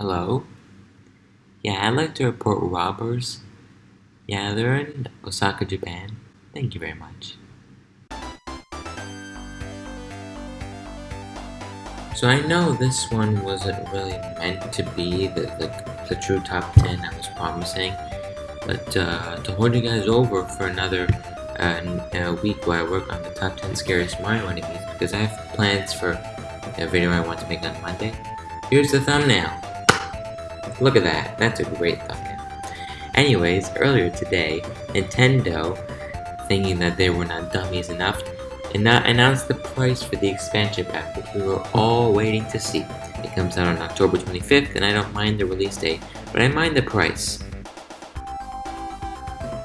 Hello? Yeah, I'd like to report robbers. Yeah, they're in Osaka, Japan. Thank you very much. So I know this one wasn't really meant to be the, the, the true top 10 I was promising, but uh, to hold you guys over for another uh, week while I work on the top 10 scariest Mario enemies, because I have plans for a video I want to make on Monday. Here's the thumbnail. Look at that, that's a great thumbnail. Anyways, earlier today, Nintendo, thinking that they were not dummies enough, announced the price for the expansion pack, which we were all waiting to see. It comes out on October 25th, and I don't mind the release date, but I mind the price.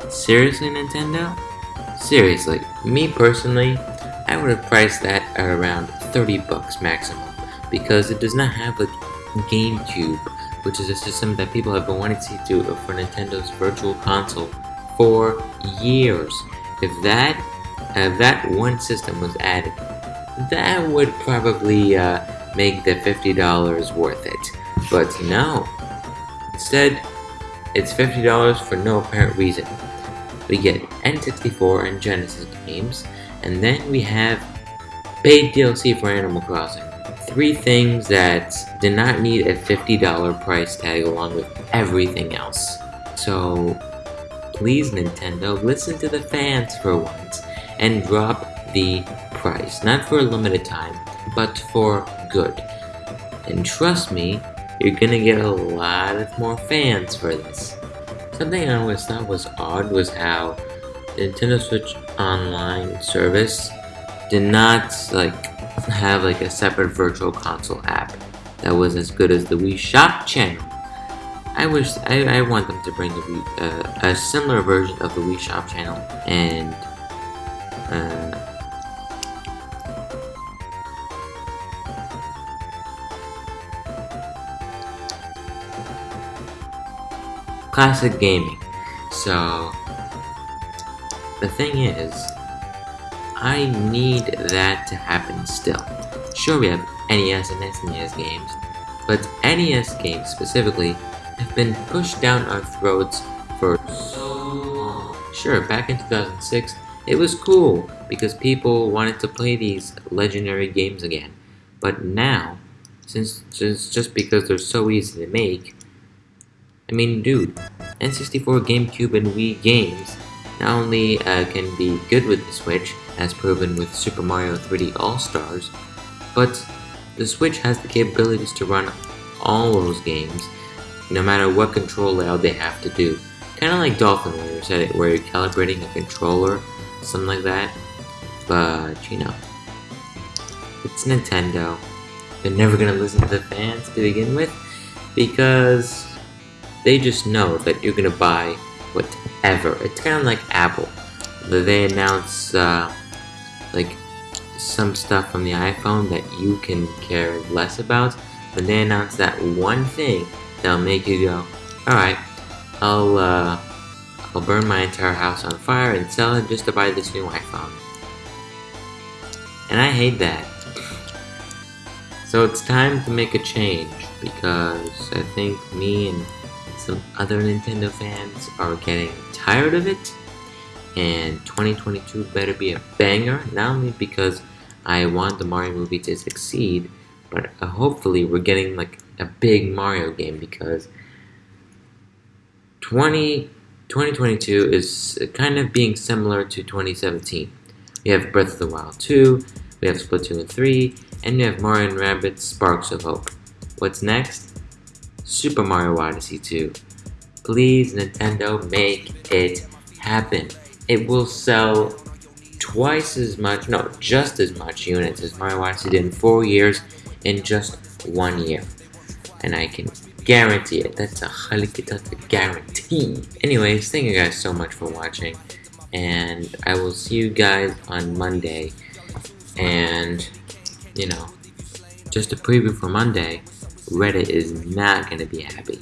Seriously, Nintendo? Seriously, me personally, I would have priced that at around 30 bucks maximum, because it does not have a GameCube which is a system that people have been wanting to do for Nintendo's Virtual Console for years. If that if that one system was added, that would probably uh, make the $50 worth it. But no. Instead, it's $50 for no apparent reason. We get N64 and Genesis games, and then we have paid DLC for Animal Crossing three things that did not need a $50 price tag along with everything else. So please Nintendo, listen to the fans for once and drop the price. Not for a limited time, but for good. And trust me, you're gonna get a lot of more fans for this. Something I always thought was odd was how Nintendo Switch Online service did not like have like a separate virtual console app that was as good as the Wii Shop channel. I wish I, I want them to bring the Wii, uh, a similar version of the Wii Shop channel and uh, classic gaming. So the thing is, I need that to happen still. Sure, we have NES and SNES games, but NES games specifically have been pushed down our throats for so long. Sure, back in 2006, it was cool because people wanted to play these legendary games again. But now, since just, just because they're so easy to make, I mean, dude, N64, GameCube, and Wii games not only uh, can be good with the Switch, as proven with Super Mario 3D All-Stars, but the Switch has the capabilities to run all those games, no matter what control layout they have to do. Kinda like Dolphin said it, where you're calibrating a controller, something like that. But, you know, it's Nintendo. They're never gonna listen to the fans to begin with, because they just know that you're gonna buy whatever. It's kinda like Apple. They announce uh, like some stuff from the iPhone that you can care less about, but they announce that one thing that'll make you go, alright, I'll, uh, I'll burn my entire house on fire and sell it just to buy this new iPhone. And I hate that. So it's time to make a change, because I think me and some other Nintendo fans are getting tired of it and 2022 better be a banger, not only because I want the Mario movie to succeed, but uh, hopefully we're getting like a big Mario game because 20, 2022 is kind of being similar to 2017. We have Breath of the Wild 2, we have Splatoon 3, and we have Mario and Rabbids Sparks of Hope. What's next? Super Mario Odyssey 2. Please, Nintendo, make it happen it will sell twice as much, no, just as much units as Mario Odyssey did in four years in just one year. And I can guarantee it. That's a highly guarantee. Anyways, thank you guys so much for watching. And I will see you guys on Monday. And, you know, just a preview for Monday, Reddit is not going to be happy.